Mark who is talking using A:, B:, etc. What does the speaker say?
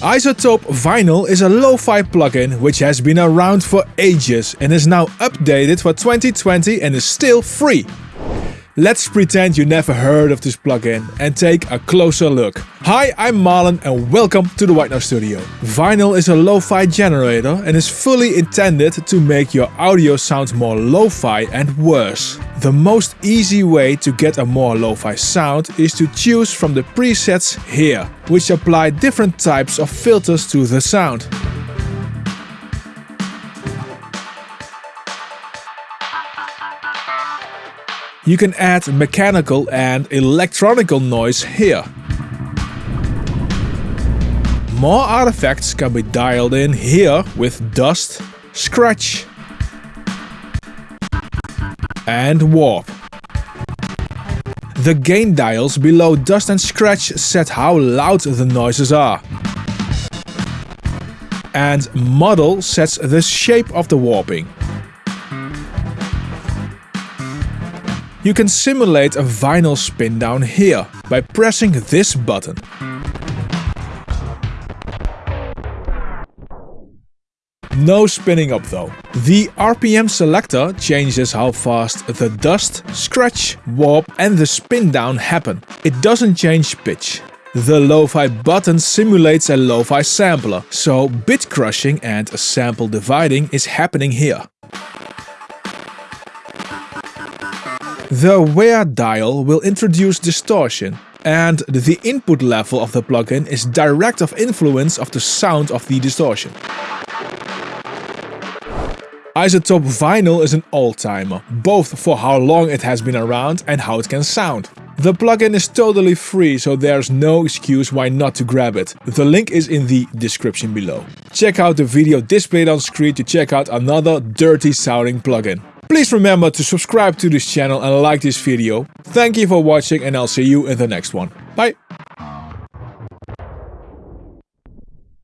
A: iZotope Vinyl is a lo-fi plugin which has been around for ages and is now updated for 2020 and is still free. Let's pretend you never heard of this plugin and take a closer look. Hi, I'm Marlon and welcome to the White Noise Studio. Vinyl is a lo-fi generator and is fully intended to make your audio sound more lo-fi and worse. The most easy way to get a more lo-fi sound is to choose from the presets here, which apply different types of filters to the sound. You can add mechanical and electronical noise here. More artifacts can be dialed in here with dust, scratch and warp. The gain dials below dust and scratch set how loud the noises are. And model sets the shape of the warping. You can simulate a vinyl spin down here by pressing this button. No spinning up though. The RPM selector changes how fast the dust, scratch, warp and the spin down happen. It doesn't change pitch. The lo-fi button simulates a lo-fi sampler, so bit crushing and sample dividing is happening here. The wear dial will introduce distortion, and the input level of the plugin is direct of influence of the sound of the distortion. iZotope Vinyl is an all-timer, both for how long it has been around and how it can sound. The plugin is totally free, so there's no excuse why not to grab it. The link is in the description below. Check out the video displayed on screen to check out another dirty sounding plugin. Please remember to subscribe to this channel and like this video. Thank you for watching and I'll see you in the next one. Bye!